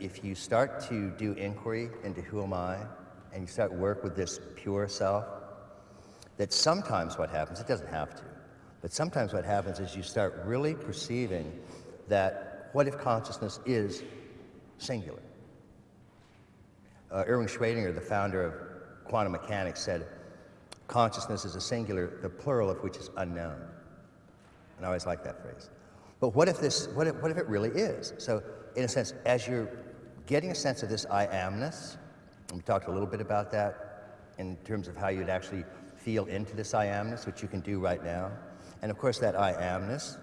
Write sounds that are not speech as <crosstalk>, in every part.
if you start to do inquiry into who am I, and you start work with this pure self, that sometimes what happens, it doesn't have to, but sometimes what happens is you start really perceiving that what if consciousness is singular? Uh, Erwin Schrödinger, the founder of quantum mechanics, said consciousness is a singular, the plural of which is unknown. And I always like that phrase. But what if this, what if, what if it really is? So in a sense, as you're getting a sense of this I amness, and we talked a little bit about that in terms of how you'd actually feel into this I amness, which you can do right now. And of course, that I amness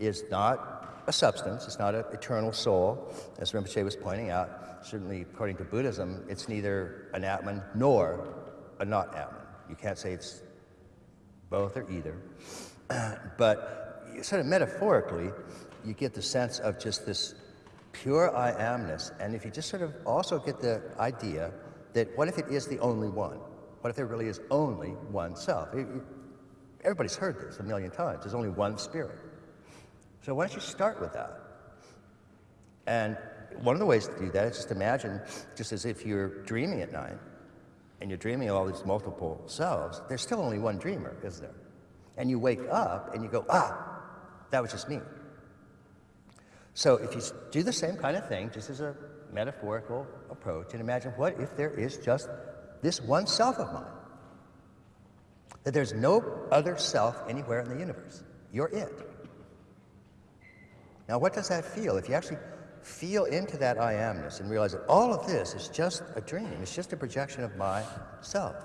is not a substance, it's not an eternal soul, as Rinpoche was pointing out. Certainly, according to Buddhism, it's neither an Atman nor a not Atman. You can't say it's both or either. <clears throat> but sort of metaphorically, you get the sense of just this pure I amness. And if you just sort of also get the idea that what if it is the only one? What if there really is only one self? Everybody's heard this a million times. There's only one spirit. So why don't you start with that? And one of the ways to do that is just imagine, just as if you're dreaming at night, and you're dreaming of all these multiple selves, there's still only one dreamer, is there? And you wake up and you go, ah, that was just me. So if you do the same kind of thing, just as a metaphorical approach, and imagine what if there is just this one self of mine? That there's no other self anywhere in the universe. You're it. Now, what does that feel? If you actually feel into that I amness and realize that all of this is just a dream, it's just a projection of my self.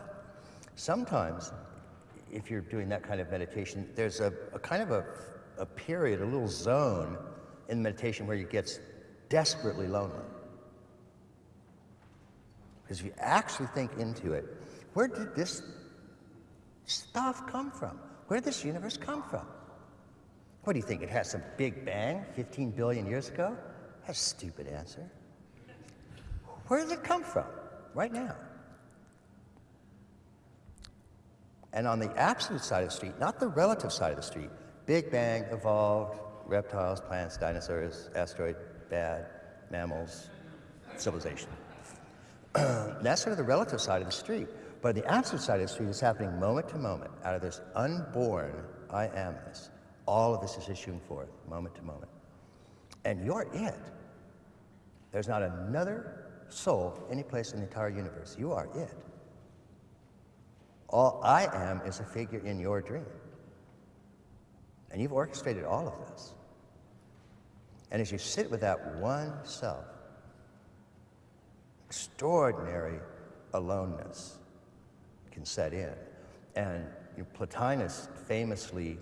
Sometimes, if you're doing that kind of meditation, there's a, a kind of a, a period, a little zone in meditation where you get desperately lonely. Because if you actually think into it, where did this stuff come from? Where did this universe come from? What do you think? It has some big bang 15 billion years ago? That's a stupid answer. Where did it come from right now? And on the absolute side of the street, not the relative side of the street, Big Bang evolved, reptiles, plants, dinosaurs, asteroid, bad, mammals, civilization. <clears throat> That's sort of the relative side of the street. But the absolute side of the street is happening moment to moment out of this unborn I amness. All of this is issuing forth moment to moment. And you're it. There's not another soul any place in the entire universe. You are it. All I am is a figure in your dream. And you've orchestrated all of this. And as you sit with that one self, extraordinary aloneness can set in. And you know, Plotinus famously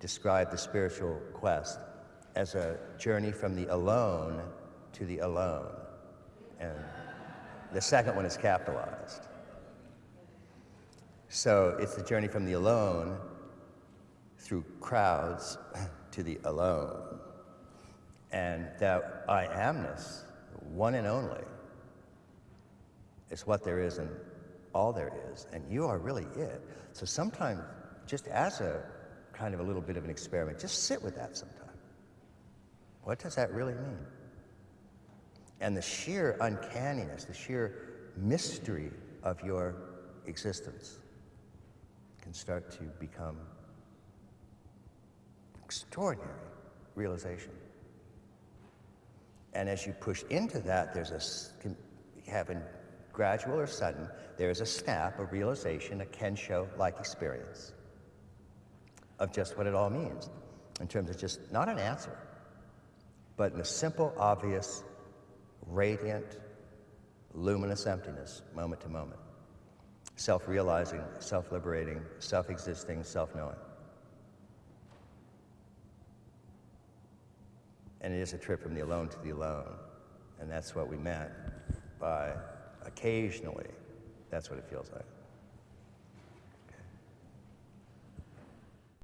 described the spiritual quest as a journey from the alone to the alone. And the second one is capitalized. So it's the journey from the alone through crowds <clears throat> to the alone. And that I amness, one and only, is what there is and all there is. And you are really it. So sometimes, just as a kind of a little bit of an experiment, just sit with that sometime. What does that really mean? And the sheer uncanniness, the sheer mystery of your existence can start to become extraordinary realization. And as you push into that, there's a, can happen gradual or sudden, there's a snap, a realization, a Kensho-like experience of just what it all means in terms of just not an answer, but in a simple, obvious, radiant, luminous emptiness, moment to moment. Self-realizing, self-liberating, self-existing, self-knowing. And it is a trip from the alone to the alone. And that's what we meant by occasionally. That's what it feels like.